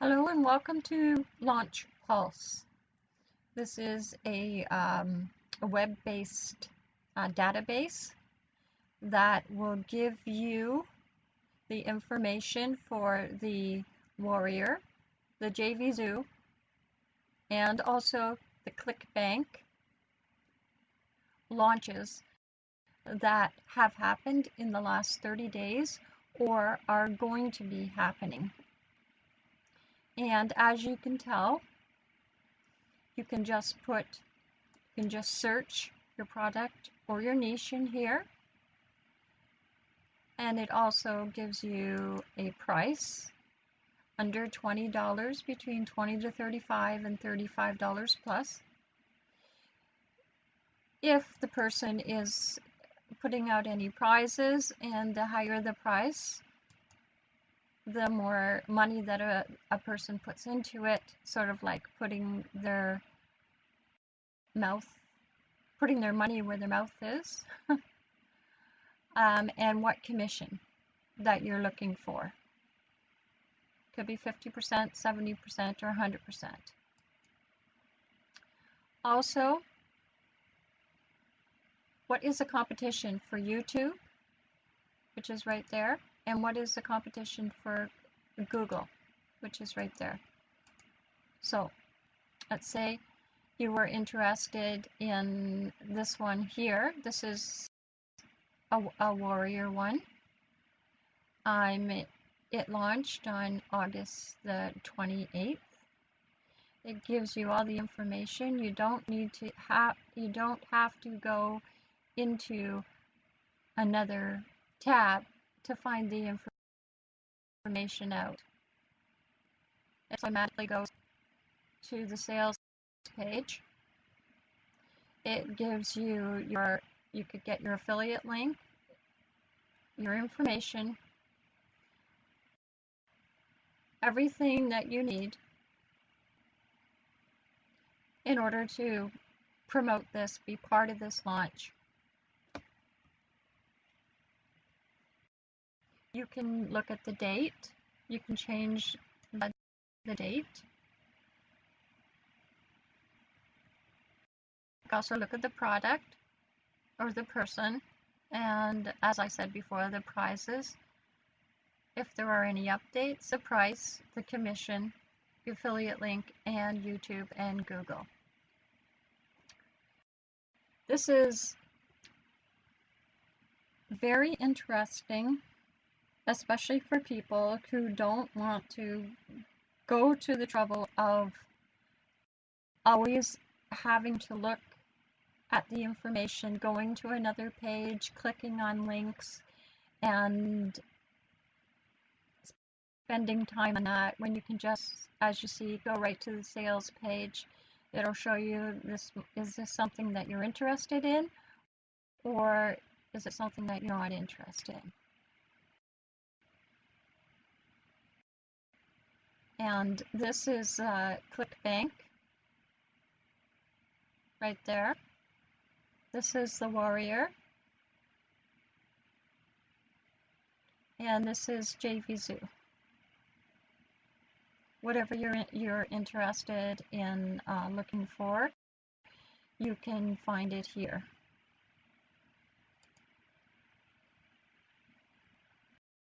Hello and welcome to Launch Pulse. This is a, um, a web-based uh, database that will give you the information for the Warrior, the JVZoo, and also the ClickBank launches that have happened in the last 30 days or are going to be happening. And as you can tell, you can just put, you can just search your product or your niche in here. And it also gives you a price under $20 between 20 to 35 and $35 plus. If the person is putting out any prizes and the higher the price, the more money that a, a person puts into it, sort of like putting their mouth, putting their money where their mouth is, um, and what commission that you're looking for. Could be 50%, 70%, or 100%. Also, what is the competition for YouTube, which is right there? And what is the competition for Google, which is right there. So let's say you were interested in this one here. This is a, a Warrior one. I'm it launched on August the 28th. It gives you all the information. You don't need to have you don't have to go into another tab to find the information out. It automatically goes to the sales page. It gives you your, you could get your affiliate link, your information, everything that you need in order to promote this, be part of this launch. You can look at the date. You can change the, date. also look at the product or the person and as I said before the prizes if there are any updates the price the commission the affiliate link and YouTube and Google this is very interesting especially for people who don't want to go to the trouble of always having to look at the information, going to another page, clicking on links, and spending time on that when you can just, as you see, go right to the sales page. It'll show you this is this something that you're interested in or is it something that you're not interested in? And this is uh, ClickBank right there. This is the Warrior. And this is JVZoo. Whatever you're, you're interested in uh, looking for, you can find it here.